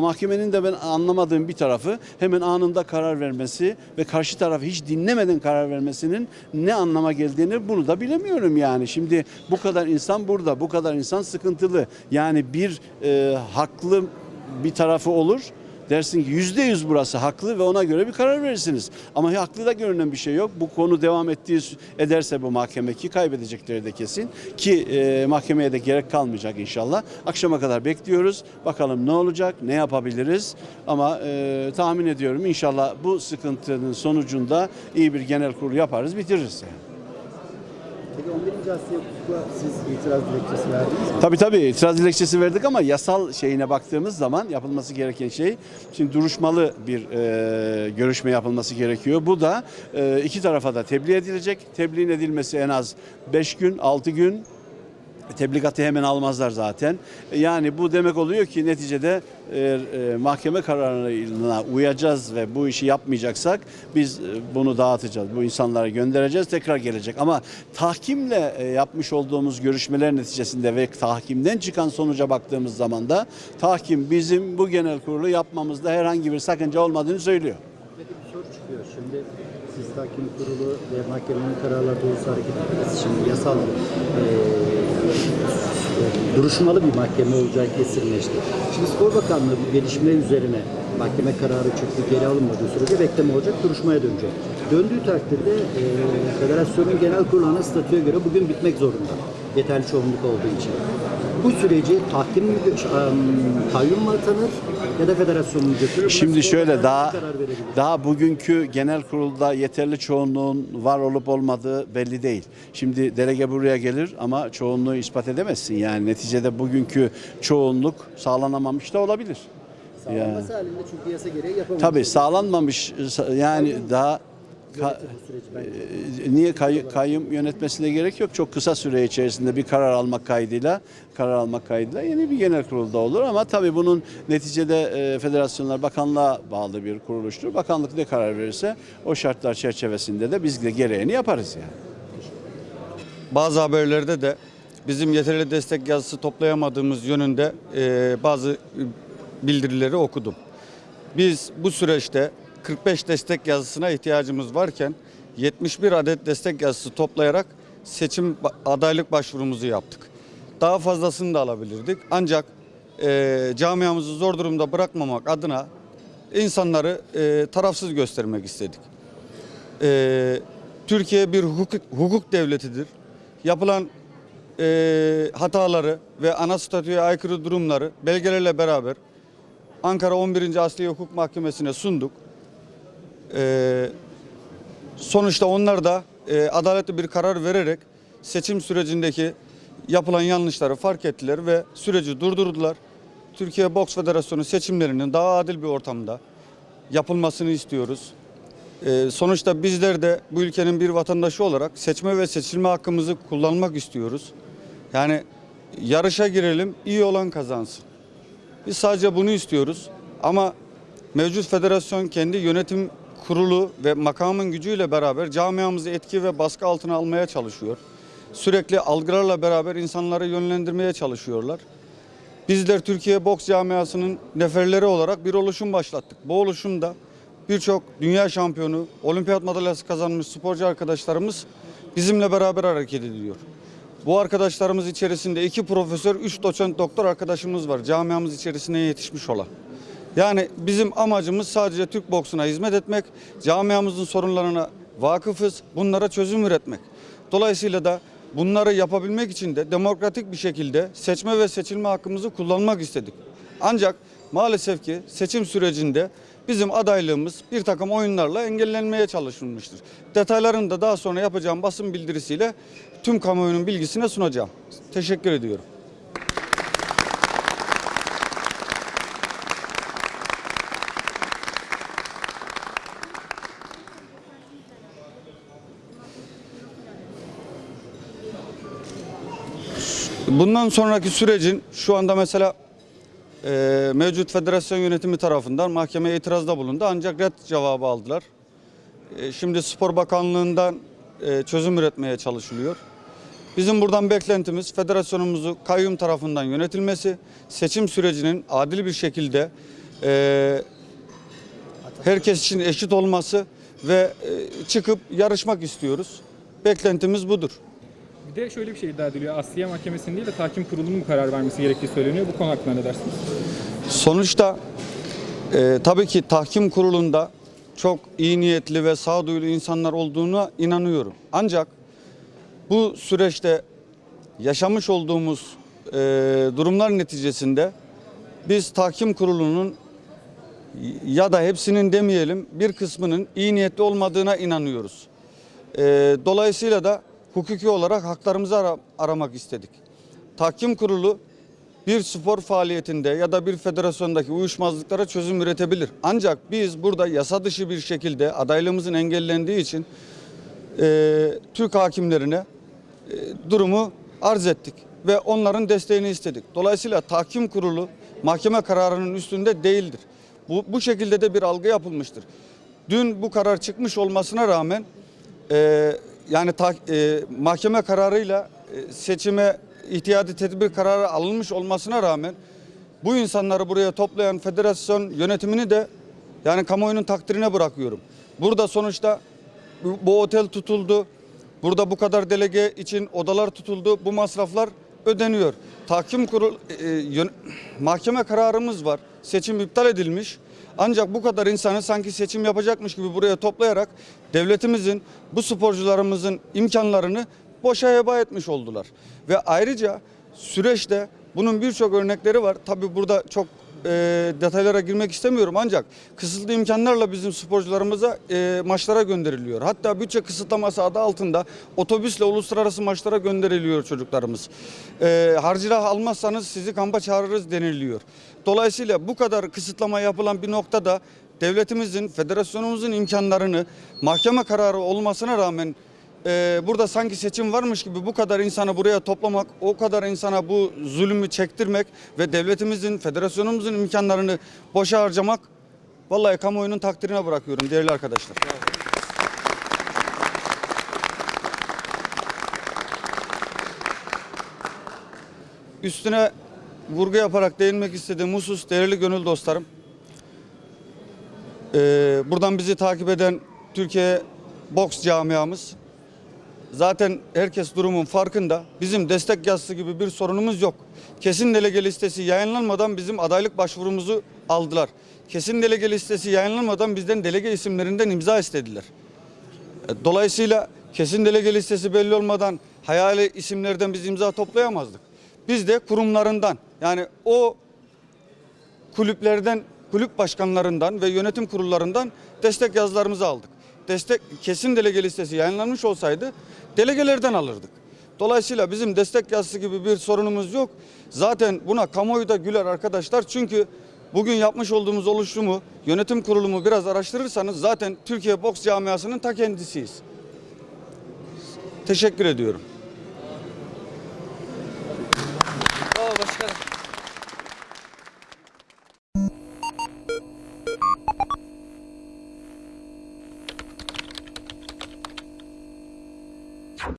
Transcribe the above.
Mahkemenin de ben anlamadığım bir tarafı hemen anında karar vermesi ve karşı tarafı hiç dinlemeden karar vermesinin ne anlama geldiğini bunu da bilemiyorum yani. Şimdi bu kadar insan burada, bu kadar insan sıkıntılı. Yani bir e, haklı bir tarafı olur. Dersin ki yüzde yüz burası haklı ve ona göre bir karar verirsiniz. Ama haklı da görünen bir şey yok. Bu konu devam ettiği ederse bu mahkeme ki kaybedecekleri de kesin. Ki e, mahkemeye de gerek kalmayacak inşallah. Akşama kadar bekliyoruz. Bakalım ne olacak, ne yapabiliriz. Ama e, tahmin ediyorum inşallah bu sıkıntının sonucunda iyi bir genel kurul yaparız, bitiririz yani. Peki 11. Asya Hukuk'a siz itiraz dilekçesi verdiniz mi? Tabii tabii itiraz dilekçesi verdik ama yasal şeyine baktığımız zaman yapılması gereken şey şimdi duruşmalı bir e, görüşme yapılması gerekiyor. Bu da e, iki tarafa da tebliğ edilecek. Tebliğin edilmesi en az 5 gün 6 gün tebligatı hemen almazlar zaten. Yani bu demek oluyor ki neticede eğer e, mahkeme kararına uyacağız ve bu işi yapmayacaksak biz e, bunu dağıtacağız. Bu insanlara göndereceğiz tekrar gelecek. Ama tahkimle e, yapmış olduğumuz görüşmeler neticesinde ve tahkimden çıkan sonuca baktığımız zaman da tahkim bizim bu genel kurulu yapmamızda herhangi bir sakınca olmadığını söylüyor. Bir soru çıkıyor. Şimdi siz tahkim kurulu ve mahkemenin kararları doğrusu hareket ettiniz. Şimdi yasal eee, duruşmalı bir mahkeme olacağı kesinleşti. Şimdi Spor Bakanlığı bu gelişme üzerine mahkeme kararı çıktı geri alınmadığı sürece bekleme olacak, duruşmaya dönecek. Döndüğü takdirde eee federasyonun genel kurulu statüye göre bugün bitmek zorunda. Yeterli çoğunluk olduğu için. Bu süreci tahkim kayyum mu atanır ya da federasyon mu götürür? Şimdi şöyle daha daha bugünkü genel kurulda yeterli çoğunluğun var olup olmadığı belli değil. Şimdi delege buraya gelir ama çoğunluğu ispat edemezsin. Yani neticede bugünkü çoğunluk sağlanamamış da olabilir. Sağlanması halinde çünkü yasa gereği yapamaz. Tabii sağlanmamış yani daha ka- bence. e, niye kay- kayyum yönetmesine gerek yok. Çok kısa süre içerisinde bir karar almak kaydıyla karar almak kaydıyla yeni bir genel kurulda olur ama tabii bunun neticede e, federasyonlar bakanlığa bağlı bir kuruluştur. Bakanlık ne karar verirse o şartlar çerçevesinde de biz de gereğini yaparız yani. Bazı haberlerde de bizim yeterli destek yazısı toplayamadığımız yönünde e, bazı e, bildirileri okudum. Biz bu süreçte 45 destek yazısına ihtiyacımız varken 71 adet destek yazısı toplayarak seçim adaylık başvurumuzu yaptık. Daha fazlasını da alabilirdik. Ancak e, camiamızı zor durumda bırakmamak adına insanları e, tarafsız göstermek istedik. Ee, Türkiye bir hukuk, hukuk devletidir. Yapılan e, hataları ve ana statüye aykırı durumları belgelerle beraber Ankara 11. Asliye Hukuk Mahkemesi'ne sunduk. Ee, sonuçta onlar da e, adaletli bir karar vererek seçim sürecindeki yapılan yanlışları fark ettiler ve süreci durdurdular. Türkiye Boks Federasyonu seçimlerinin daha adil bir ortamda yapılmasını istiyoruz. Ee, sonuçta bizler de bu ülkenin bir vatandaşı olarak seçme ve seçilme hakkımızı kullanmak istiyoruz. Yani yarışa girelim, iyi olan kazansın. Biz sadece bunu istiyoruz. Ama mevcut federasyon kendi yönetim kurulu ve makamın gücüyle beraber camiamızı etki ve baskı altına almaya çalışıyor. Sürekli algılarla beraber insanları yönlendirmeye çalışıyorlar. Bizler Türkiye boks camiasının neferleri olarak bir oluşum başlattık. Bu oluşumda birçok dünya şampiyonu, olimpiyat madalyası kazanmış sporcu arkadaşlarımız bizimle beraber hareket ediyor. Bu arkadaşlarımız içerisinde iki profesör, üç doçent doktor arkadaşımız var camiamız içerisine yetişmiş olan. Yani bizim amacımız sadece Türk boksuna hizmet etmek, camiamızın sorunlarına vakıfız, bunlara çözüm üretmek. Dolayısıyla da bunları yapabilmek için de demokratik bir şekilde seçme ve seçilme hakkımızı kullanmak istedik. Ancak maalesef ki seçim sürecinde bizim adaylığımız bir takım oyunlarla engellenmeye çalışılmıştır. Detaylarını da daha sonra yapacağım basın bildirisiyle tüm kamuoyunun bilgisine sunacağım. Teşekkür ediyorum. Bundan sonraki sürecin şu anda mesela e, mevcut federasyon yönetimi tarafından mahkemeye itirazda bulundu ancak red cevabı aldılar. E, şimdi Spor Bakanlığı'ndan e, çözüm üretmeye çalışılıyor. Bizim buradan beklentimiz federasyonumuzu kayyum tarafından yönetilmesi, seçim sürecinin adil bir şekilde e, herkes için eşit olması ve e, çıkıp yarışmak istiyoruz. Beklentimiz budur. De şöyle bir şey iddia ediliyor. Asliye Mahkemesi'nin değil de tahkim kurulunun karar vermesi gerektiği söyleniyor. Bu konu hakkında ne dersiniz? Sonuçta e, tabii ki tahkim kurulunda çok iyi niyetli ve sağduyulu insanlar olduğuna inanıyorum. Ancak bu süreçte yaşamış olduğumuz e, durumlar neticesinde biz tahkim kurulunun ya da hepsinin demeyelim bir kısmının iyi niyetli olmadığına inanıyoruz. E, dolayısıyla da hukuki olarak haklarımızı ara- aramak istedik. Tahkim kurulu bir spor faaliyetinde ya da bir federasyondaki uyuşmazlıklara çözüm üretebilir. Ancak biz burada yasa dışı bir şekilde adaylığımızın engellendiği için e, Türk hakimlerine e, durumu arz ettik ve onların desteğini istedik. Dolayısıyla tahkim kurulu mahkeme kararının üstünde değildir. Bu, bu şekilde de bir algı yapılmıştır. Dün bu karar çıkmış olmasına rağmen e, yani ta- e, mahkeme kararıyla e, seçime ihtiyadi tedbir kararı alınmış olmasına rağmen bu insanları buraya toplayan federasyon yönetimini de yani kamuoyunun takdirine bırakıyorum. Burada sonuçta bu, bu otel tutuldu. Burada bu kadar delege için odalar tutuldu. Bu masraflar ödeniyor. Tahkim kurul e, yön- mahkeme kararımız var. Seçim iptal edilmiş. Ancak bu kadar insanı sanki seçim yapacakmış gibi buraya toplayarak devletimizin bu sporcularımızın imkanlarını boşa heba etmiş oldular. Ve ayrıca süreçte bunun birçok örnekleri var. Tabii burada çok e, detaylara girmek istemiyorum ancak kısıtlı imkanlarla bizim sporcularımıza e, maçlara gönderiliyor. Hatta bütçe kısıtlaması adı altında otobüsle uluslararası maçlara gönderiliyor çocuklarımız. E, harcırah almazsanız sizi kampa çağırırız deniliyor. Dolayısıyla bu kadar kısıtlama yapılan bir noktada devletimizin, federasyonumuzun imkanlarını mahkeme kararı olmasına rağmen ee, burada sanki seçim varmış gibi bu kadar insanı buraya toplamak, o kadar insana bu zulmü çektirmek ve devletimizin, federasyonumuzun imkanlarını boşa harcamak vallahi kamuoyunun takdirine bırakıyorum değerli arkadaşlar. Üstüne vurgu yaparak değinmek istediğim husus değerli gönül dostlarım. Ee, buradan bizi takip eden Türkiye boks camiamız Zaten herkes durumun farkında. Bizim destek yazısı gibi bir sorunumuz yok. Kesin delege listesi yayınlanmadan bizim adaylık başvurumuzu aldılar. Kesin delege listesi yayınlanmadan bizden delege isimlerinden imza istediler. E, Dolayısıyla kesin delege listesi belli olmadan hayali isimlerden biz imza toplayamazdık. Biz de kurumlarından yani o kulüplerden, kulüp başkanlarından ve yönetim kurullarından destek yazılarımızı aldık. Destek kesin delege listesi yayınlanmış olsaydı delegelerden alırdık. Dolayısıyla bizim destek yazısı gibi bir sorunumuz yok. Zaten buna kamuoyu da güler arkadaşlar. Çünkü bugün yapmış olduğumuz oluşumu, yönetim kurulumu biraz araştırırsanız zaten Türkiye boks camiasının ta kendisiyiz. Teşekkür ediyorum.